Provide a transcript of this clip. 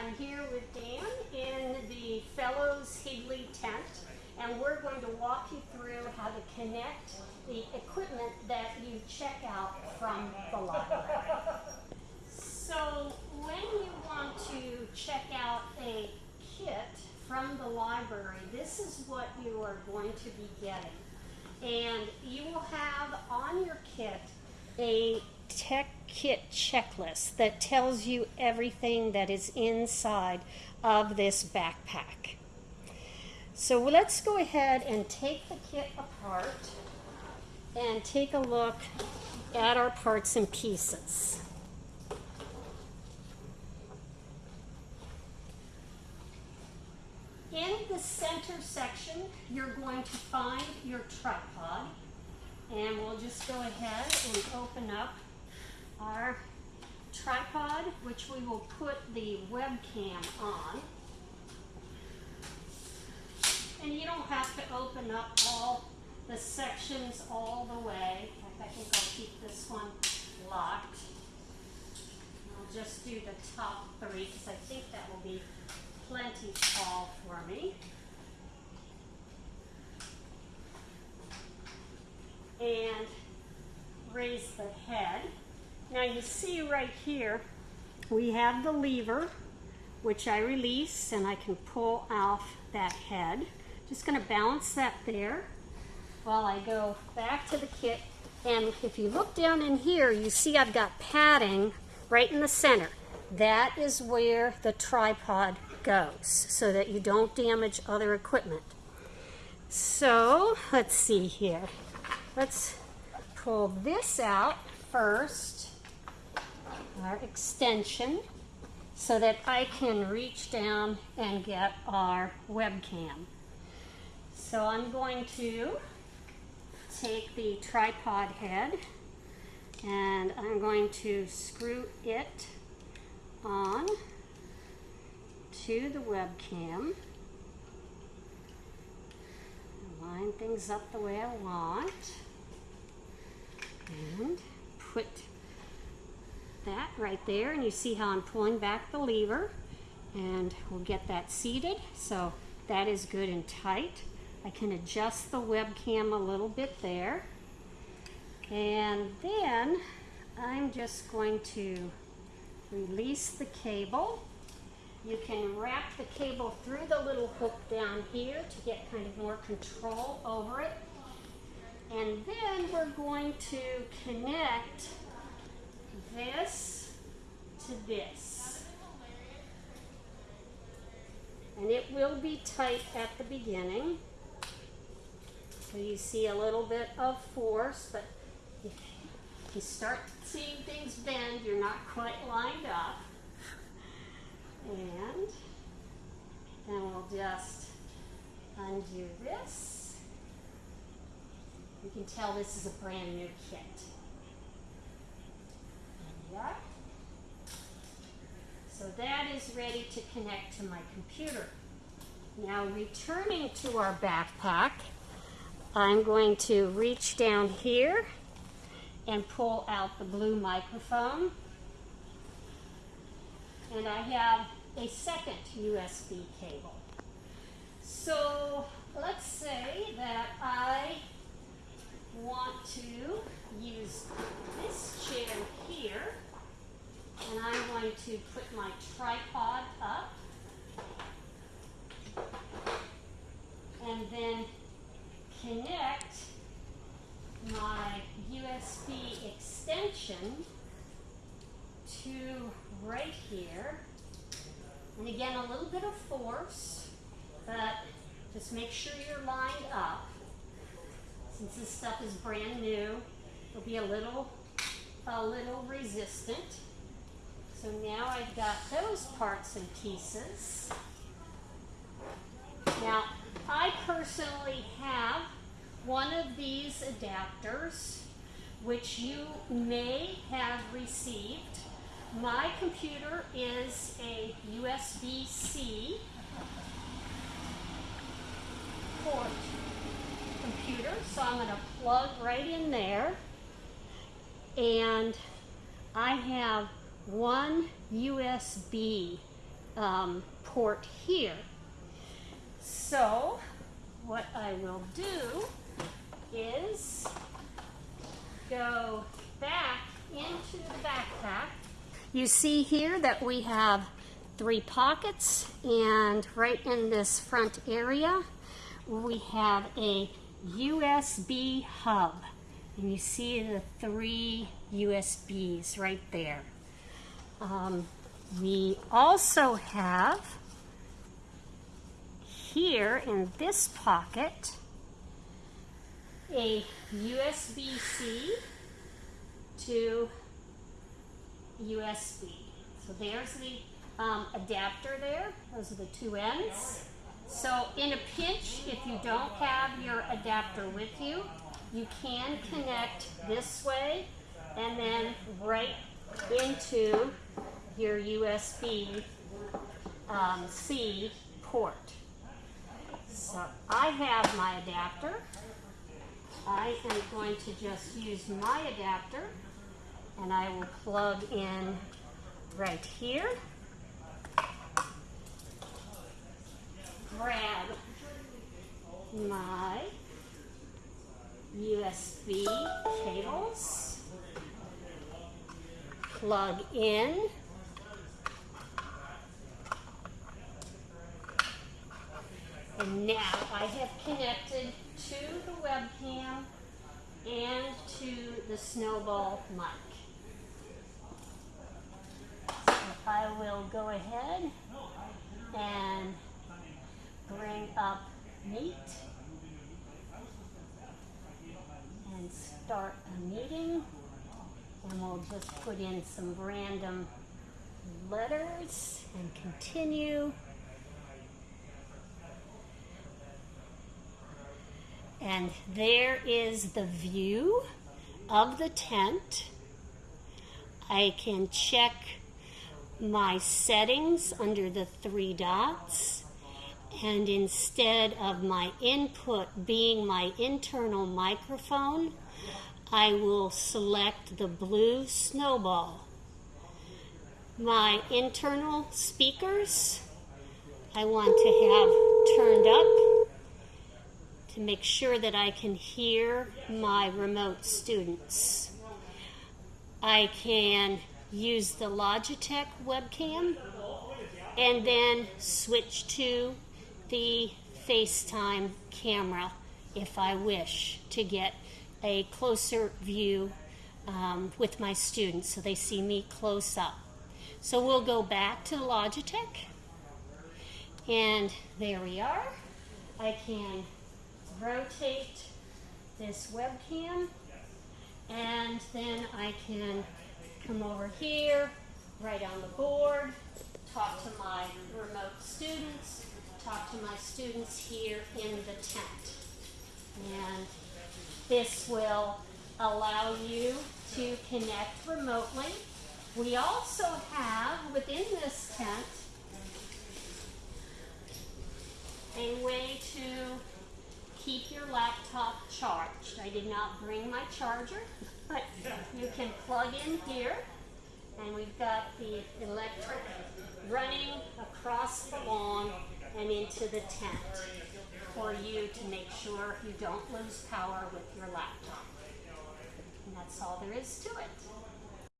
I'm here with Dan in the Fellows Higley tent, and we're going to walk you through how to connect the equipment that you check out from the library. So when you want to check out a kit from the library, this is what you are going to be getting. And you will have on your kit a tech kit checklist that tells you everything that is inside of this backpack. So let's go ahead and take the kit apart and take a look at our parts and pieces. In the center section, you're going to find your tripod. And we'll just go ahead and open up our tripod, which we will put the webcam on. And you don't have to open up all the sections all the way. In fact, I think I'll keep this one locked. I'll just do the top three because I think that will be plenty tall for me. And raise the head. Now you see right here, we have the lever, which I release and I can pull off that head. Just gonna balance that there while I go back to the kit. And if you look down in here, you see I've got padding right in the center. That is where the tripod goes so that you don't damage other equipment. So let's see here. Let's pull this out first, our extension, so that I can reach down and get our webcam. So I'm going to take the tripod head and I'm going to screw it on to the webcam. Line things up the way I want and put that right there and you see how I'm pulling back the lever and we'll get that seated so that is good and tight. I can adjust the webcam a little bit there and then I'm just going to release the cable. You can wrap the cable through the little hook down here to get kind of more control over it. And then we're going to connect this to this. And it will be tight at the beginning. So you see a little bit of force, but if you start seeing things bend, you're not quite lined up. And then we'll just undo this. You can tell this is a brand new kit. There So that is ready to connect to my computer. Now returning to our backpack, I'm going to reach down here and pull out the blue microphone. And I have a second USB cable. So let's say that I want to use this chair here and I'm going to put my tripod up and then connect my USB extension to right here. And again, a little bit of force, but just make sure you're lined up. Since this stuff is brand new, it'll be a little, a little resistant. So now I've got those parts and pieces. Now, I personally have one of these adapters, which you may have received. My computer is a USB-C port computer, so I'm going to plug right in there. And I have one USB um, port here. So what I will do is go back into the backpack. You see here that we have three pockets and right in this front area we have a USB hub and you see the three USBs right there. Um, we also have here in this pocket a USB-C to USB. So there's the um, adapter there. Those are the two ends. So in a pinch, if you don't have your adapter with you, you can connect this way and then right into your USB um, C port. So I have my adapter. I am going to just use my adapter and I will plug in right here. Grab my USB cables, plug in, and now I have connected to the webcam and to the snowball mic. So I will go ahead and bring up Meet and start a meeting and we'll just put in some random letters and continue. And there is the view of the tent. I can check my settings under the three dots. And instead of my input being my internal microphone, I will select the blue snowball. My internal speakers, I want to have turned up to make sure that I can hear my remote students. I can use the Logitech webcam and then switch to the FaceTime camera if I wish to get a closer view um, with my students so they see me close up. So we'll go back to Logitech and there we are. I can rotate this webcam and then I can come over here, right on the board, talk to my remote students, talk to my students here in the tent. And this will allow you to connect remotely. We also have within this tent a way to keep your laptop charged. I did not bring my charger, but you can plug in here and we've got the electric running across the lawn and into the tent for you to make sure you don't lose power with your laptop. And that's all there is to it.